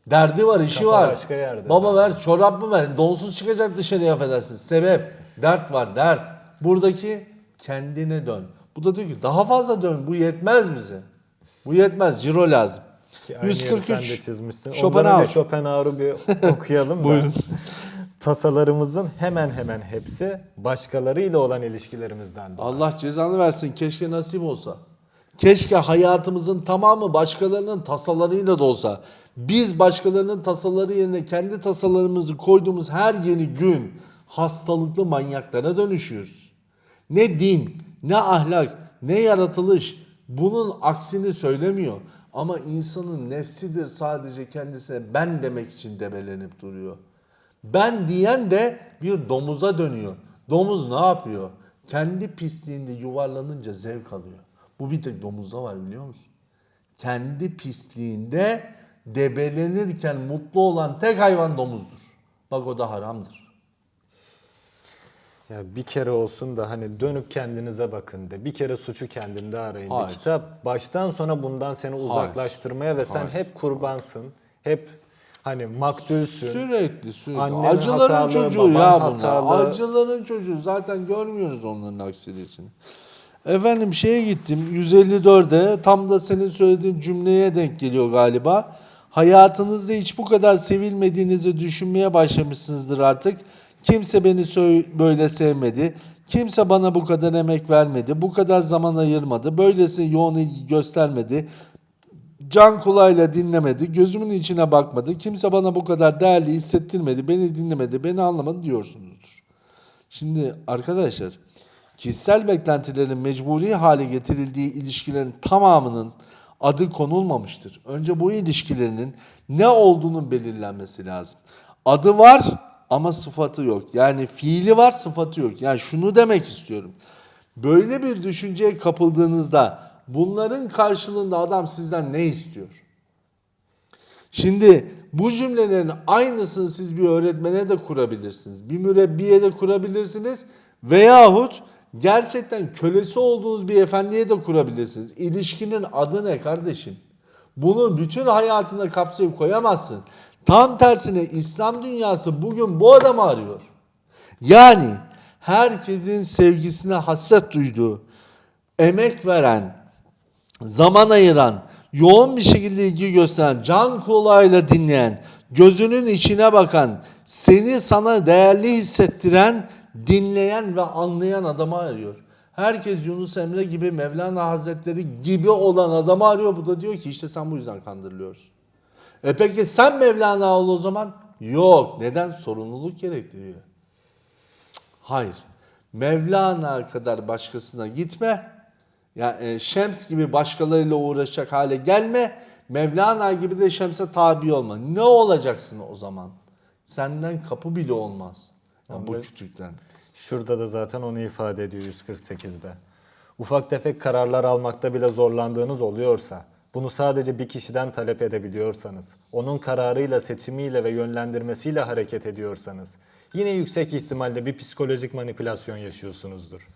Derdi var, işi Kafa var. başka yerde. Baba ver, çorap mı ver? Donsuz çıkacak dışarıya affedersin. Sebep, dert var, dert. Buradaki kendine dön. Bu da diyor ki daha fazla dön. Bu yetmez bize. Bu yetmez. Ciro lazım. Ki aynı yeri sen de 143. çizmişsin. Schopenhauer. Ondan önce Schopenhauer'u bir okuyalım da. Buyurun. Tasalarımızın hemen hemen hepsi başkalarıyla olan ilişkilerimizden. doğar. Allah cezanı versin. Keşke nasip olsa. Keşke hayatımızın tamamı başkalarının tasalarıyla da olsa. Biz başkalarının tasaları yerine kendi tasalarımızı koyduğumuz her yeni gün hastalıklı manyaklara dönüşüyoruz. Ne din, ne ahlak, ne yaratılış bunun aksini söylemiyor. Ama insanın nefsidir sadece kendisine ben demek için debelenip duruyor. Ben diyen de bir domuza dönüyor. Domuz ne yapıyor? Kendi pisliğinde yuvarlanınca zevk alıyor. Bu bir tek domuzda var biliyor musun? Kendi pisliğinde debelenirken mutlu olan tek hayvan domuzdur. Bak o da haramdır. Ya bir kere olsun da hani dönüp kendinize bakın de. Bir kere suçu kendinde arayın de. Hayır. Kitap baştan sona bundan seni uzaklaştırmaya ve sen Hayır. hep kurbansın. Hep hani maktulsün. Sürekli sürekli. Annen Acıların hatalı, çocuğu ya bunlar. hatalı. Acıların çocuğu. Zaten görmüyoruz onların aksilisini. Efendim şeye gittim 154'e tam da senin söylediğin cümleye denk geliyor galiba. Hayatınızda hiç bu kadar sevilmediğinizi düşünmeye başlamışsınızdır artık. Kimse beni böyle sevmedi. Kimse bana bu kadar emek vermedi. Bu kadar zaman ayırmadı. Böylesi yoğun ilgi göstermedi. Can kulağıyla dinlemedi, gözümün içine bakmadı, kimse bana bu kadar değerli hissettirmedi, beni dinlemedi, beni anlamadı diyorsunuzdur. Şimdi arkadaşlar, kişisel beklentilerin mecburi hale getirildiği ilişkilerin tamamının adı konulmamıştır. Önce bu ilişkilerinin ne olduğunun belirlenmesi lazım. Adı var ama sıfatı yok. Yani fiili var, sıfatı yok. Yani şunu demek istiyorum. Böyle bir düşünceye kapıldığınızda bunların karşılığında adam sizden ne istiyor? Şimdi bu cümlelerin aynısını siz bir öğretmene de kurabilirsiniz. Bir mürebbiye de kurabilirsiniz. Veyahut gerçekten kölesi olduğunuz bir efendiye de kurabilirsiniz. İlişkinin adı ne kardeşim? Bunu bütün hayatına kapsayıp koyamazsın. Tam tersine İslam dünyası bugün bu adamı arıyor. Yani herkesin sevgisine hasret duyduğu, emek veren, zaman ayıran, yoğun bir şekilde ilgi gösteren, can kulağıyla dinleyen, gözünün içine bakan, seni sana değerli hissettiren, dinleyen ve anlayan adamı arıyor. Herkes Yunus Emre gibi, Mevlana Hazretleri gibi olan adamı arıyor. Bu da diyor ki işte sen bu yüzden kandırılıyorsun. E peki sen Mevlana ol o zaman? Yok. Neden? Sorumluluk gerektiriyor. Hayır. Mevlana kadar başkasına gitme. Ya e, Şems gibi başkalarıyla uğraşacak hale gelme. Mevlana gibi de Şems'e tabi olma. Ne olacaksın o zaman? Senden kapı bile olmaz. Ya bu kütükten. Şurada da zaten onu ifade ediyor 148'de. Ufak tefek kararlar almakta bile zorlandığınız oluyorsa, bunu sadece bir kişiden talep edebiliyorsanız, onun kararıyla, seçimiyle ve yönlendirmesiyle hareket ediyorsanız, yine yüksek ihtimalle bir psikolojik manipülasyon yaşıyorsunuzdur.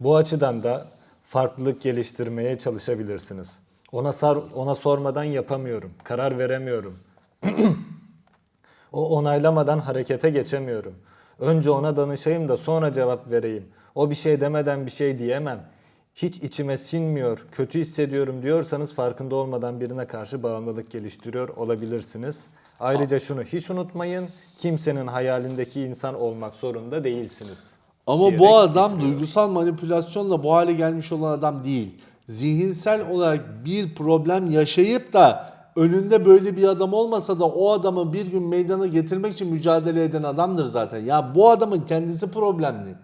Bu açıdan da farklılık geliştirmeye çalışabilirsiniz. Ona sar, ona sormadan yapamıyorum, karar veremiyorum. O onaylamadan harekete geçemiyorum. Önce ona danışayım da sonra cevap vereyim. O bir şey demeden bir şey diyemem. Hiç içime sinmiyor, kötü hissediyorum diyorsanız farkında olmadan birine karşı bağımlılık geliştiriyor olabilirsiniz. Ayrıca şunu hiç unutmayın, kimsenin hayalindeki insan olmak zorunda değilsiniz. Ama bu adam bitiriyor. duygusal manipülasyonla bu hale gelmiş olan adam değil. Zihinsel olarak bir problem yaşayıp da önünde böyle bir adam olmasa da o adamı bir gün meydana getirmek için mücadele eden adamdır zaten. Ya bu adamın kendisi problemli.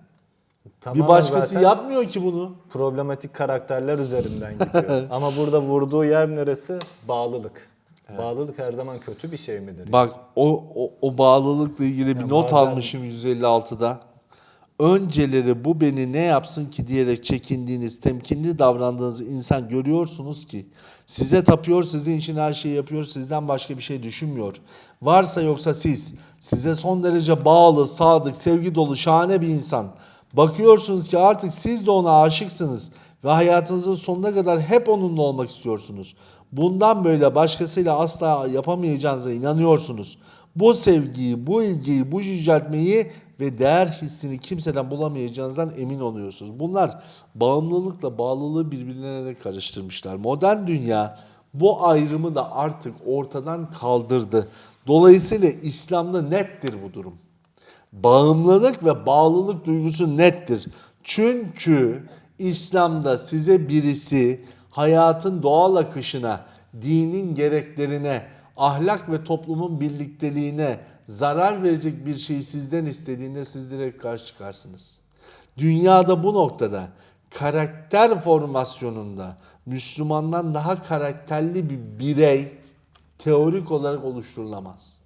Tamamen bir başkası yapmıyor ki bunu. problematik karakterler üzerinden gidiyor. Ama burada vurduğu yer neresi? Bağlılık. Bağlılık her zaman kötü bir şey midir? Bak o, o, o bağlılıkla ilgili bir Ya not bazen- almışım 156'da. Önceleri bu beni ne yapsın ki diyerek çekindiğiniz, temkinli davrandığınız insan görüyorsunuz ki size tapıyor, sizin için her şeyi yapıyor, sizden başka bir şey düşünmüyor. Varsa yoksa siz, size son derece bağlı, sadık, sevgi dolu, şahane bir insan. Bakıyorsunuz ki artık siz de ona aşıksınız ve hayatınızın sonuna kadar hep onunla olmak istiyorsunuz. Bundan böyle başkasıyla asla yapamayacağınıza inanıyorsunuz. Bu sevgiyi, bu ilgiyi, bu yüceltmeyi ve değer hissini kimseden bulamayacağınızdan emin oluyorsunuz. Bunlar bağımlılıkla bağlılığı birbirlerine karıştırmışlar. Modern dünya bu ayrımı da artık ortadan kaldırdı. Dolayısıyla İslam'da nettir bu durum. Bağımlılık ve bağlılık duygusu nettir. Çünkü İslam'da size birisi hayatın doğal akışına, dinin gereklerine, ahlak ve toplumun birlikteliğine zarar verecek bir şeyi sizden istediğinde siz direkt karşı çıkarsınız. Dünyada bu noktada karakter formasyonunda Müslümandan daha karakterli bir birey teorik olarak oluşturulamaz.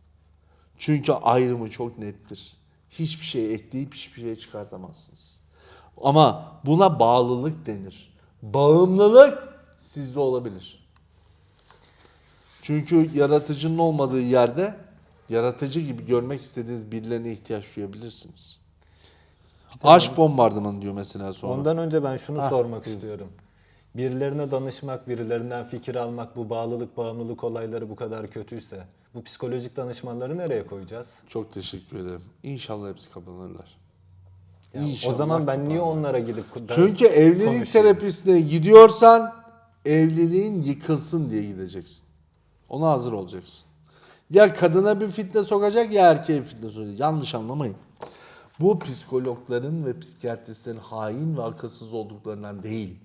Çünkü ayrımı çok nettir. Hiçbir şey ekleyip hiçbir şey çıkartamazsınız. Ama buna bağlılık denir. Bağımlılık sizde olabilir. Çünkü yaratıcının olmadığı yerde yaratıcı gibi görmek istediğiniz birilerine ihtiyaç duyabilirsiniz. Aşk bombardımanı diyor mesela sonra. Ondan önce ben şunu Ha, sormak istiyorum. Birilerine danışmak, birilerinden fikir almak, bu bağlılık, bağımlılık olayları bu kadar kötüyse bu psikolojik danışmanları nereye koyacağız? Çok teşekkür ederim. İnşallah hepsi kapanırlar. Ya İnşallah o zaman ben niye onlara gidip Çünkü evlilik konuşayım? terapisine gidiyorsan evliliğin yıkılsın diye gideceksin. Ona hazır olacaksın. Ya kadına bir fitne sokacak ya erkeğe fitne sokacak. Yanlış anlamayın. Bu psikologların ve psikiyatristlerin hain ve akılsız olduklarından değil.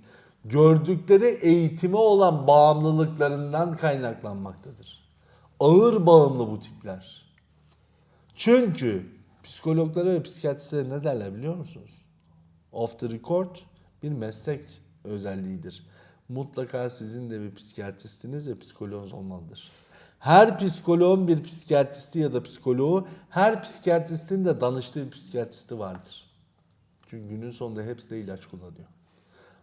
Gördükleri eğitime olan bağımlılıklarından kaynaklanmaktadır. Ağır bağımlı bu tipler. Çünkü psikologlara ve psikiyatristlere ne derler biliyor musunuz? Off the record bir meslek özelliğidir. Mutlaka sizin de bir psikiyatristiniz ve psikoloğunuz olmalıdır. Her psikoloğun bir psikiyatristi ya da psikoloğu, her psikiyatristin de danıştığı bir psikiyatristi vardır. Çünkü günün sonunda hepsi de ilaç kullanıyor.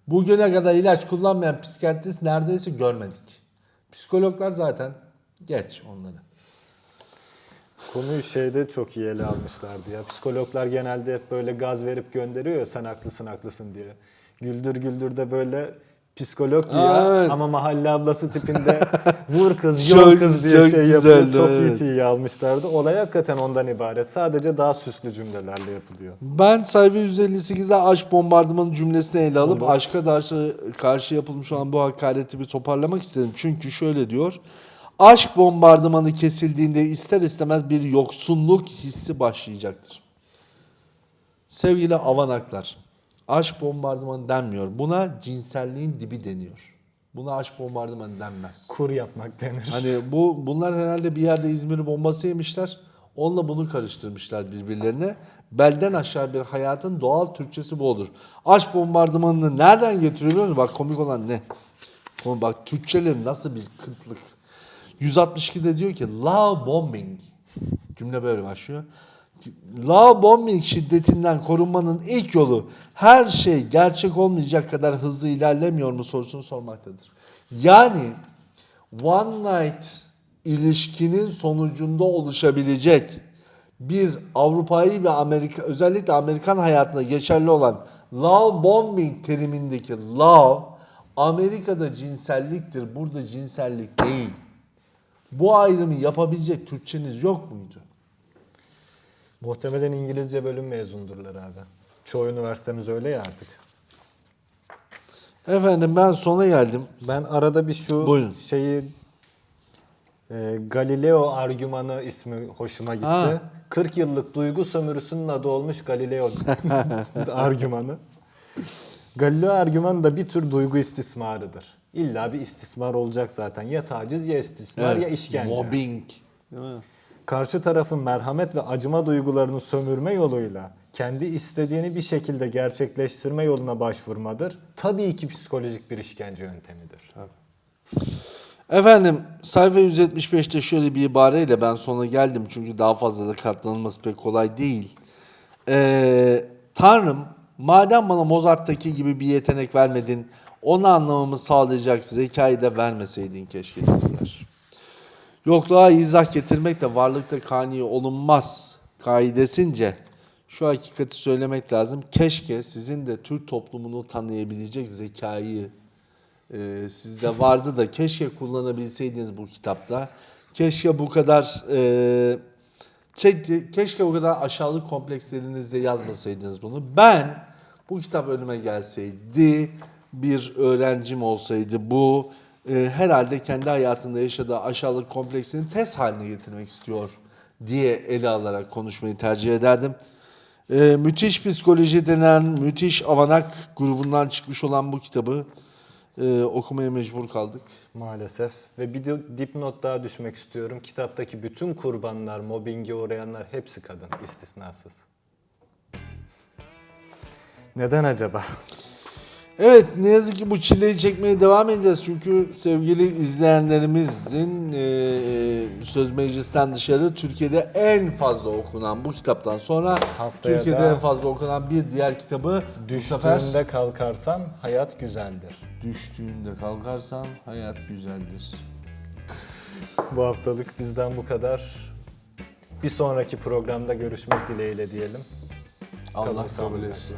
Bugüne kadar ilaç kullanmayan psikiyatrist neredeyse görmedik. Psikologlar zaten geç onları. Konuyu şeyde çok iyi ele almışlardı ya. Psikologlar genelde hep böyle gaz verip gönderiyor ya sen haklısın haklısın diye. Güldür güldür de böyle psikolog diyor Aa, evet. ama mahalle ablası tipinde vur kız, yol kız diye çok şey yapıyor. güzeldi, Çok evet. iyi iyi almışlardı. Olay hakikaten ondan ibaret. Sadece daha süslü cümlelerle yapılıyor. Ben sayfa 158'de aşk bombardımanı cümlesini ele alıp Olur. aşka karşı, karşı yapılmış olan bu hakareti bir toparlamak istedim. Çünkü şöyle diyor. Aşk bombardımanı kesildiğinde ister istemez bir yoksunluk hissi başlayacaktır. Sevgili avanaklar, aşk bombardımanı denmiyor. Buna cinselliğin dibi deniyor. Buna aşk bombardımanı denmez. Kur yapmak denir. Hani bu bunlar herhalde bir yerde İzmir bombası yemişler. Onunla bunu karıştırmışlar birbirlerine. Belden aşağı bir hayatın doğal Türkçesi bu olur. Aşk bombardımanını nereden getiriyor biliyor musun? Bak komik olan ne? Bak Türkçeleri nasıl bir kıtlık. 162'de diyor ki love bombing. Cümle böyle başlıyor. Love bombing şiddetinden korunmanın ilk yolu her şey gerçek olmayacak kadar hızlı ilerlemiyor mu sorusunu sormaktadır. Yani one night ilişkinin sonucunda oluşabilecek bir Avrupa'yı ve Amerika özellikle Amerikan hayatında geçerli olan love bombing terimindeki love Amerika'da cinselliktir. Burada cinsellik değil. Bu ayrımı yapabilecek Türkçeniz yok muydu? Muhtemelen İngilizce bölüm mezundurlar abi. Çoğu üniversitemiz öyle ya artık. Efendim ben sona geldim. Ben arada bir şu Buyurun. şeyi e, Galileo argümanı ismi hoşuma gitti. Ha. 40 yıllık duygu sömürüsünün adı olmuş Galileo argümanı. Galileo argümanı da bir tür duygu istismarıdır. İlla bir istismar olacak zaten. Ya taciz ya istismar ya işkence. Mobbing. Değil mi? Karşı tarafın merhamet ve acıma duygularını sömürme yoluyla kendi istediğini bir şekilde gerçekleştirme yoluna başvurmadır. Tabii ki psikolojik bir işkence yöntemidir. Efendim sayfa 175'te şöyle bir ibareyle ben sona geldim çünkü daha fazla da katlanılması pek kolay değil. Ee, Tanrım madem bana Mozart'taki gibi bir yetenek vermedin onu anlamamı sağlayacak zekayı da vermeseydin keşke dediler. Yokluğa izah getirmek de varlıkta kani olunmaz kaidesince şu hakikati söylemek lazım. Keşke sizin de Türk toplumunu tanıyabilecek zekayı e, sizde vardı da keşke kullanabilseydiniz bu kitapta. Keşke bu kadar e, keşke bu kadar aşağılık komplekslerinizle yazmasaydınız bunu. Ben bu kitap önüme gelseydi bir öğrencim olsaydı bu e, herhalde kendi hayatında yaşadığı aşağılık kompleksini test haline getirmek istiyor diye ele alarak konuşmayı tercih ederdim. E, müthiş psikoloji denen müthiş avanak grubundan çıkmış olan bu kitabı e, okumaya mecbur kaldık. Maalesef. Ve bir dipnot daha düşmek istiyorum. Kitaptaki bütün kurbanlar, mobbinge uğrayanlar hepsi kadın, istisnasız. Neden acaba? Evet ne yazık ki bu çileyi çekmeye devam edeceğiz. Çünkü sevgili izleyenlerimizin e, e, Söz Meclis'ten dışarı Türkiye'de en fazla okunan bu kitaptan sonra Haftaya Türkiye'de da en fazla okunan bir diğer kitabı bu sefer Düştüğünde kalkarsan hayat güzeldir. Düştüğünde kalkarsan hayat güzeldir. Bu haftalık bizden bu kadar. Bir sonraki programda görüşmek dileğiyle diyelim. Allah Kalın kabul sağlıcakla. etsin.